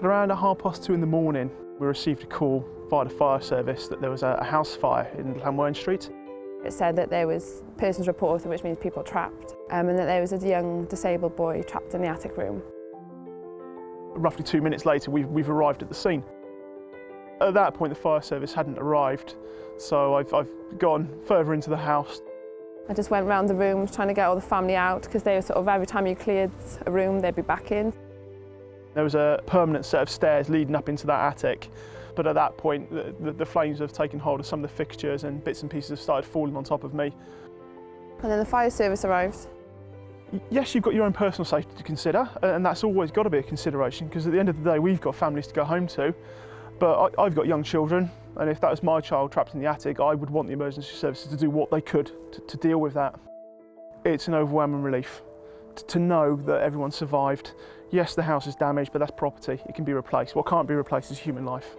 Around half past two in the morning, we received a call via the fire service that there was a house fire in Llanwern Street. It said that there was persons reported, which means people trapped, um, and that there was a young disabled boy trapped in the attic room. Roughly two minutes later, we've, we've arrived at the scene. At that point, the fire service hadn't arrived, so I've, I've gone further into the house. I just went round the rooms trying to get all the family out because they were sort of every time you cleared a room, they'd be back in. There was a permanent set of stairs leading up into that attic, but at that point, the, the, the flames have taken hold of some of the fixtures and bits and pieces have started falling on top of me. And then the fire service arrived. Yes, you've got your own personal safety to consider, and that's always got to be a consideration because at the end of the day, we've got families to go home to. But I, have got young children, and if that was my child trapped in the attic, I would want the emergency services to do what they could to, to deal with that. It's an overwhelming relief to know that everyone survived. Yes, the house is damaged, but that's property. It can be replaced. What can't be replaced is human life.